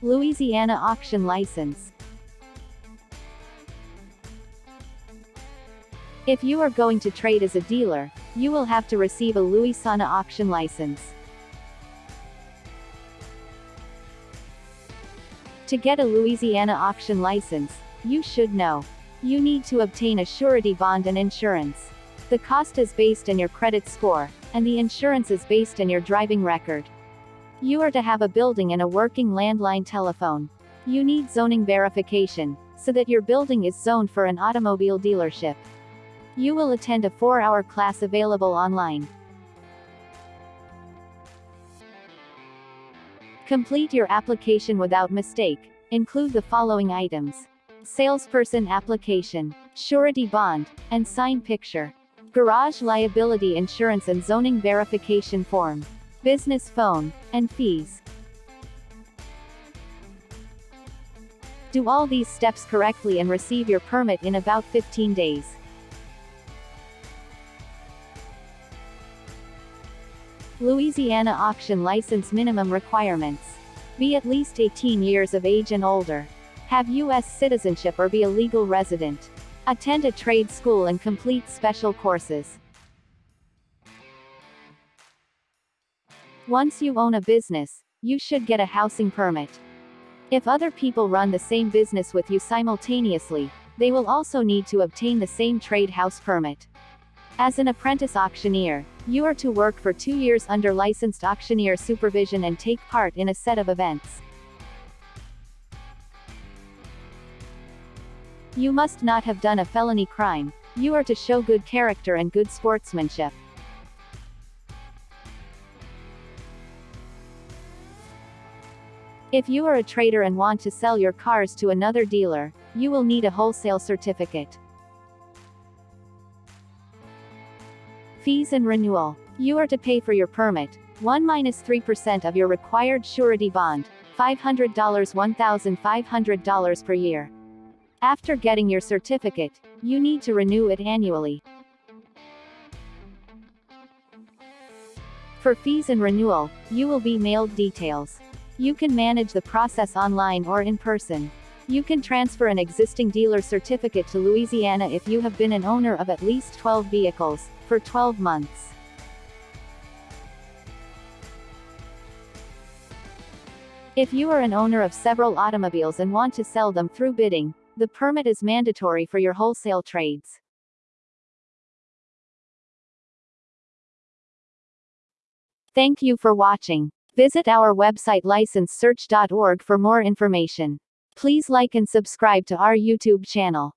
Louisiana Auction License. If you are going to trade as a dealer, you will have to receive a Louisiana Auction License. To get a Louisiana Auction License, you should know. You need to obtain a surety bond and insurance. The cost is based on your credit score, and the insurance is based on your driving record. You are to have a building and a working landline telephone. You need zoning verification, so that your building is zoned for an automobile dealership. You will attend a 4-hour class available online. Complete your application without mistake. Include the following items. Salesperson application, surety bond, and sign picture. Garage liability insurance and zoning verification form. Business phone, and fees. Do all these steps correctly and receive your permit in about 15 days. Louisiana auction license minimum requirements. Be at least 18 years of age and older. Have U.S. citizenship or be a legal resident. Attend a trade school and complete special courses. Once you own a business, you should get a housing permit. If other people run the same business with you simultaneously, they will also need to obtain the same trade house permit. As an apprentice auctioneer, you are to work for two years under licensed auctioneer supervision and take part in a set of events. You must not have done a felony crime, you are to show good character and good sportsmanship. If you are a trader and want to sell your cars to another dealer, you will need a wholesale certificate. Fees and renewal. You are to pay for your permit, 1 minus 3% of your required surety bond, $500 $1,500 per year. After getting your certificate, you need to renew it annually. For fees and renewal, you will be mailed details. You can manage the process online or in person. You can transfer an existing dealer certificate to Louisiana if you have been an owner of at least 12 vehicles, for 12 months. If you are an owner of several automobiles and want to sell them through bidding, the permit is mandatory for your wholesale trades. Thank you for watching. Visit our website licensesearch.org for more information. Please like and subscribe to our YouTube channel.